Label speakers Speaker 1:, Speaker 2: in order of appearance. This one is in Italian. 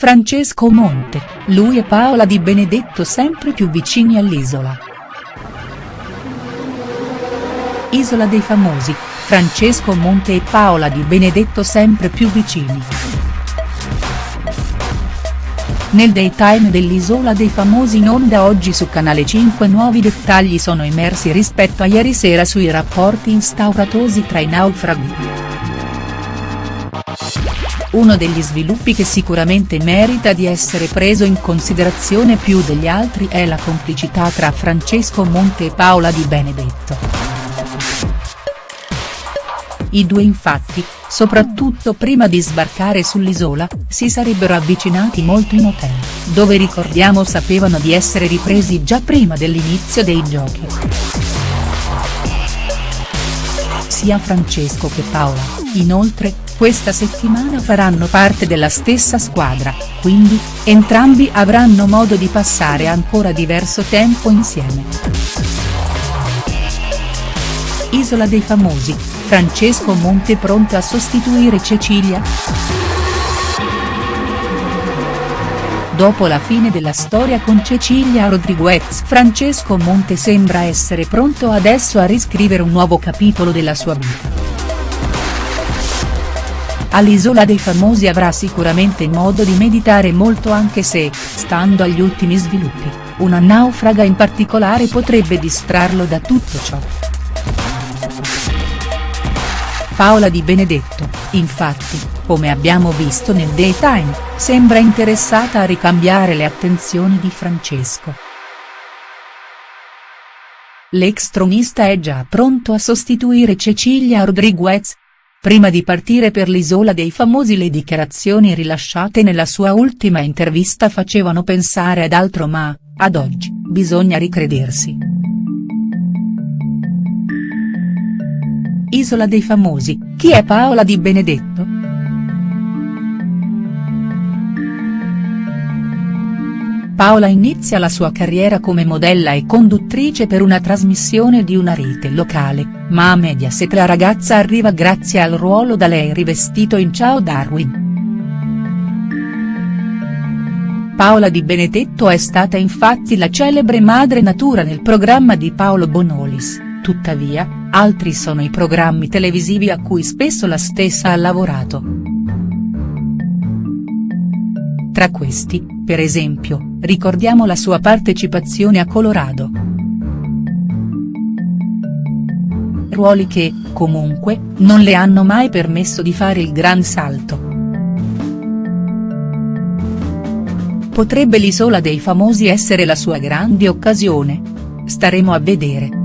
Speaker 1: Francesco Monte, lui e Paola Di Benedetto sempre più vicini all'isola. Isola dei famosi, Francesco Monte e Paola Di Benedetto sempre più vicini. Nel daytime dell'Isola dei Famosi in onda oggi su Canale 5 nuovi dettagli sono emersi rispetto a ieri sera sui rapporti instauratosi tra i naufraghi. Uno degli sviluppi che sicuramente merita di essere preso in considerazione più degli altri è la complicità tra Francesco Monte e Paola Di Benedetto. I due infatti, soprattutto prima di sbarcare sull'isola, si sarebbero avvicinati molto in hotel, dove ricordiamo sapevano di essere ripresi già prima dell'inizio dei giochi. Sia Francesco che Paola, inoltre, questa settimana faranno parte della stessa squadra, quindi, entrambi avranno modo di passare ancora diverso tempo insieme. Isola dei famosi, Francesco Monte pronto a sostituire Cecilia?. Dopo la fine della storia con Cecilia Rodriguez Francesco Monte sembra essere pronto adesso a riscrivere un nuovo capitolo della sua vita all'Isola dei Famosi avrà sicuramente modo di meditare molto anche se, stando agli ultimi sviluppi, una naufraga in particolare potrebbe distrarlo da tutto ciò. Paola Di Benedetto, infatti, come abbiamo visto nel daytime, sembra interessata a ricambiare le attenzioni di Francesco. L'ex tronista è già pronto a sostituire Cecilia Rodriguez, Prima di partire per l'isola dei famosi le dichiarazioni rilasciate nella sua ultima intervista facevano pensare ad altro ma, ad oggi, bisogna ricredersi. Isola dei famosi, chi è Paola Di Benedetto?. Paola inizia la sua carriera come modella e conduttrice per una trasmissione di una rete locale, ma a Mediaset la ragazza arriva grazie al ruolo da lei rivestito in Ciao Darwin. Paola Di Benedetto è stata infatti la celebre madre natura nel programma di Paolo Bonolis, tuttavia, altri sono i programmi televisivi a cui spesso la stessa ha lavorato. Tra questi, per esempio, ricordiamo la sua partecipazione a Colorado. Ruoli che, comunque, non le hanno mai permesso di fare il gran salto. Potrebbe l'isola dei famosi essere la sua grande occasione? Staremo a vedere.